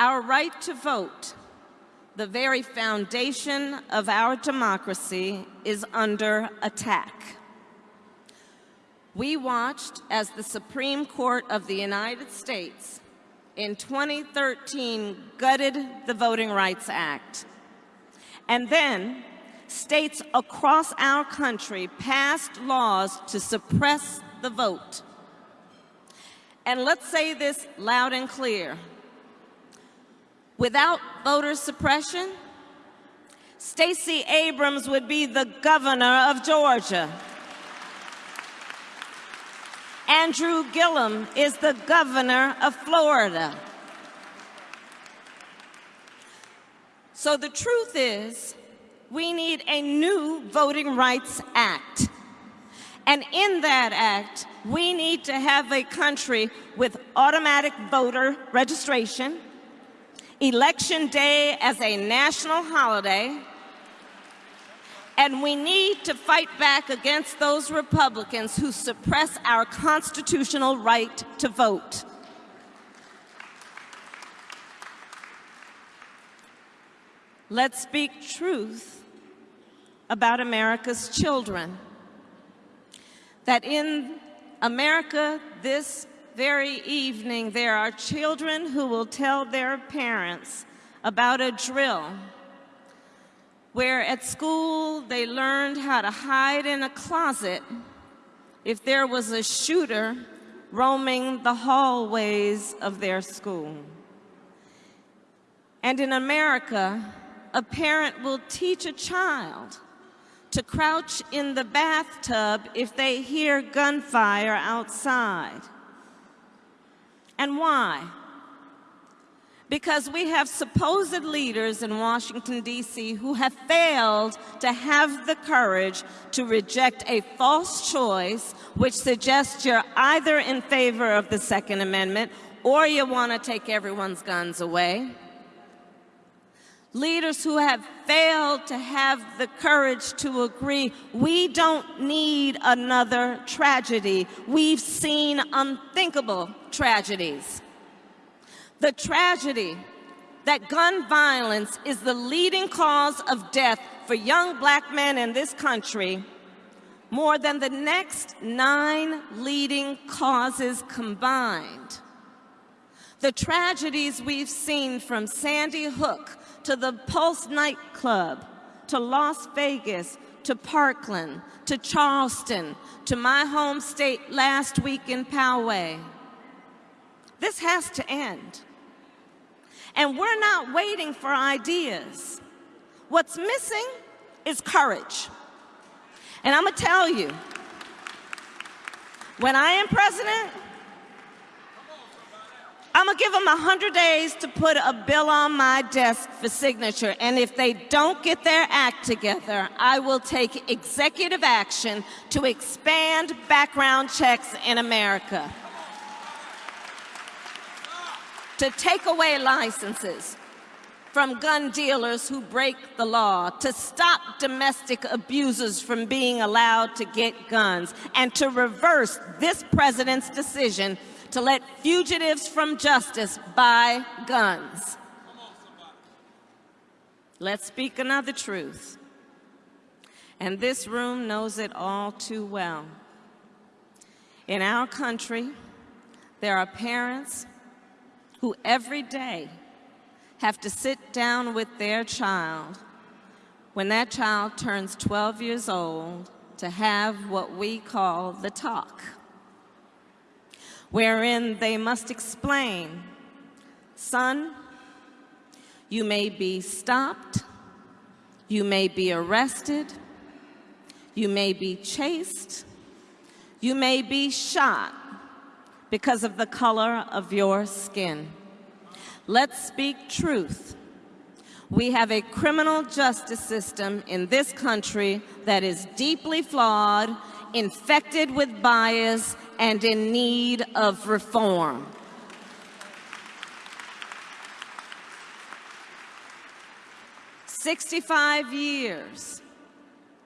Our right to vote, the very foundation of our democracy, is under attack. We watched as the Supreme Court of the United States in 2013 gutted the Voting Rights Act. And then states across our country passed laws to suppress the vote. And let's say this loud and clear. Without voter suppression, Stacey Abrams would be the governor of Georgia. Andrew Gillum is the governor of Florida. So the truth is, we need a new Voting Rights Act. And in that act, we need to have a country with automatic voter registration, election day as a national holiday, and we need to fight back against those Republicans who suppress our constitutional right to vote. Let's speak truth about America's children. That in America this very evening, there are children who will tell their parents about a drill where at school they learned how to hide in a closet if there was a shooter roaming the hallways of their school. And in America, a parent will teach a child to crouch in the bathtub if they hear gunfire outside. And why? because we have supposed leaders in Washington, D.C. who have failed to have the courage to reject a false choice which suggests you're either in favor of the Second Amendment or you want to take everyone's guns away. Leaders who have failed to have the courage to agree we don't need another tragedy. We've seen unthinkable tragedies the tragedy that gun violence is the leading cause of death for young black men in this country more than the next nine leading causes combined. The tragedies we've seen from Sandy Hook to the Pulse nightclub, to Las Vegas, to Parkland, to Charleston, to my home state last week in Poway. This has to end. And we're not waiting for ideas. What's missing is courage. And I'm going to tell you, when I am president, I'm to give them 100 days to put a bill on my desk for signature. And if they don't get their act together, I will take executive action to expand background checks in America to take away licenses from gun dealers who break the law, to stop domestic abusers from being allowed to get guns, and to reverse this president's decision to let fugitives from justice buy guns. Let's speak another truth. And this room knows it all too well. In our country, there are parents who every day have to sit down with their child when that child turns 12 years old to have what we call the talk, wherein they must explain, son, you may be stopped, you may be arrested, you may be chased, you may be shot, because of the color of your skin. Let's speak truth. We have a criminal justice system in this country that is deeply flawed, infected with bias, and in need of reform. Sixty-five years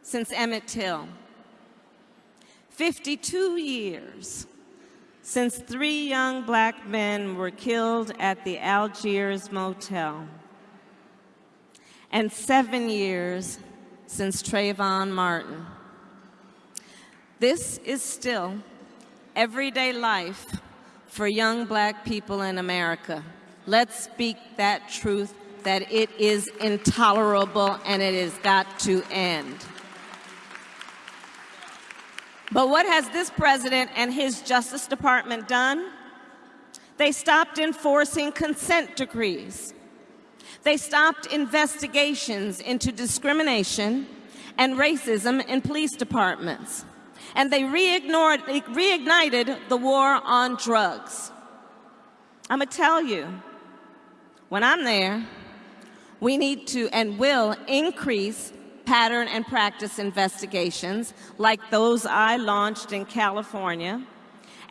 since Emmett Till. Fifty-two years since three young black men were killed at the Algiers Motel, and seven years since Trayvon Martin. This is still everyday life for young black people in America. Let's speak that truth that it is intolerable and it has got to end. But what has this president and his Justice Department done? They stopped enforcing consent decrees. They stopped investigations into discrimination and racism in police departments. And they reignited the war on drugs. I'm going to tell you, when I'm there, we need to and will increase pattern and practice investigations like those I launched in California,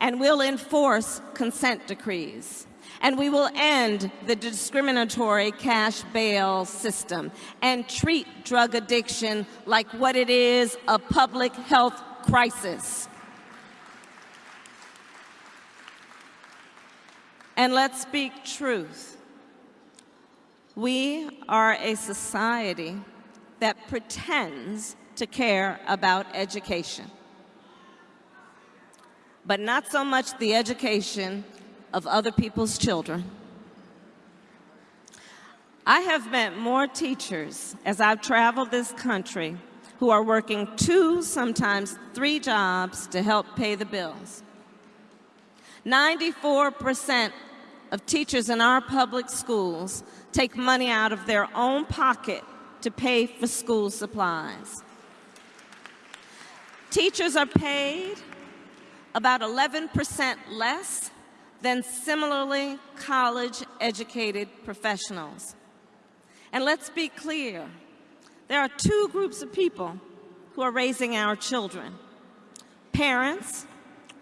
and we'll enforce consent decrees. And we will end the discriminatory cash bail system and treat drug addiction like what it is, a public health crisis. And let's speak truth. We are a society that pretends to care about education, but not so much the education of other people's children. I have met more teachers as I've traveled this country who are working two, sometimes three jobs to help pay the bills. 94% of teachers in our public schools take money out of their own pocket to pay for school supplies. Teachers are paid about 11% less than similarly college-educated professionals. And let's be clear, there are two groups of people who are raising our children. Parents,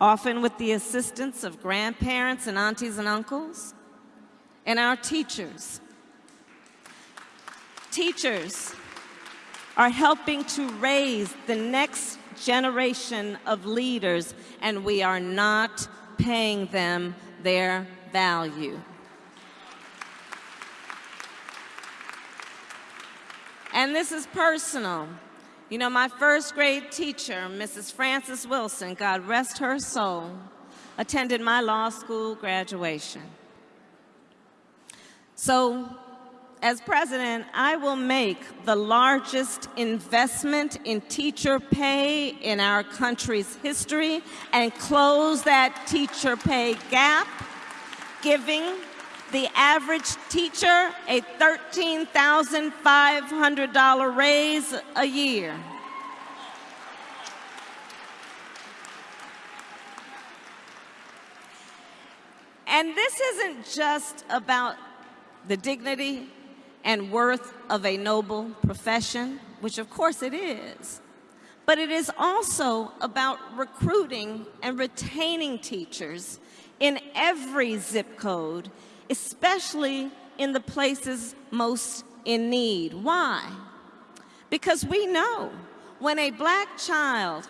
often with the assistance of grandparents and aunties and uncles, and our teachers, teachers are helping to raise the next generation of leaders, and we are not paying them their value. And this is personal. You know, my first grade teacher, Mrs. Frances Wilson, God rest her soul, attended my law school graduation. So as president, I will make the largest investment in teacher pay in our country's history and close that teacher pay gap, giving the average teacher a $13,500 raise a year. And this isn't just about the dignity and worth of a noble profession, which of course it is, but it is also about recruiting and retaining teachers in every zip code, especially in the places most in need. Why? Because we know when a black child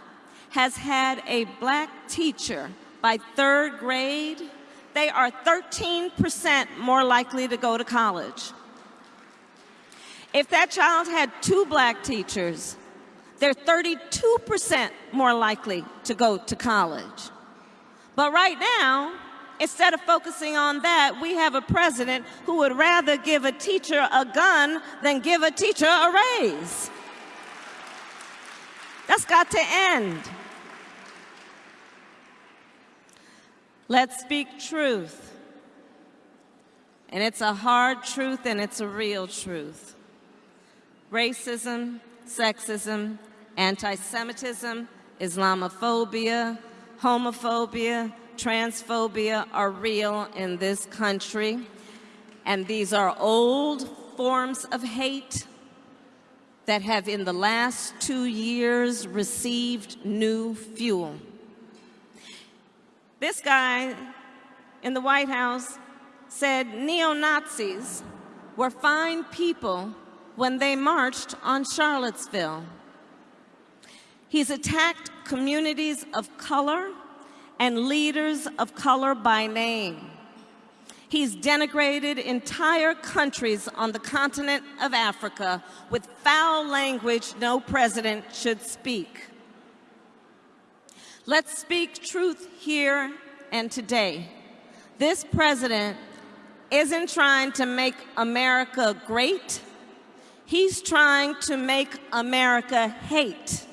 has had a black teacher by third grade, they are 13% more likely to go to college. If that child had two black teachers, they're 32% more likely to go to college. But right now, instead of focusing on that, we have a president who would rather give a teacher a gun than give a teacher a raise. That's got to end. Let's speak truth. And it's a hard truth and it's a real truth racism, sexism, anti-Semitism, Islamophobia, homophobia, transphobia are real in this country. And these are old forms of hate that have in the last two years received new fuel. This guy in the White House said neo-Nazis were fine people when they marched on Charlottesville. He's attacked communities of color and leaders of color by name. He's denigrated entire countries on the continent of Africa with foul language no president should speak. Let's speak truth here and today. This president isn't trying to make America great. He's trying to make America hate.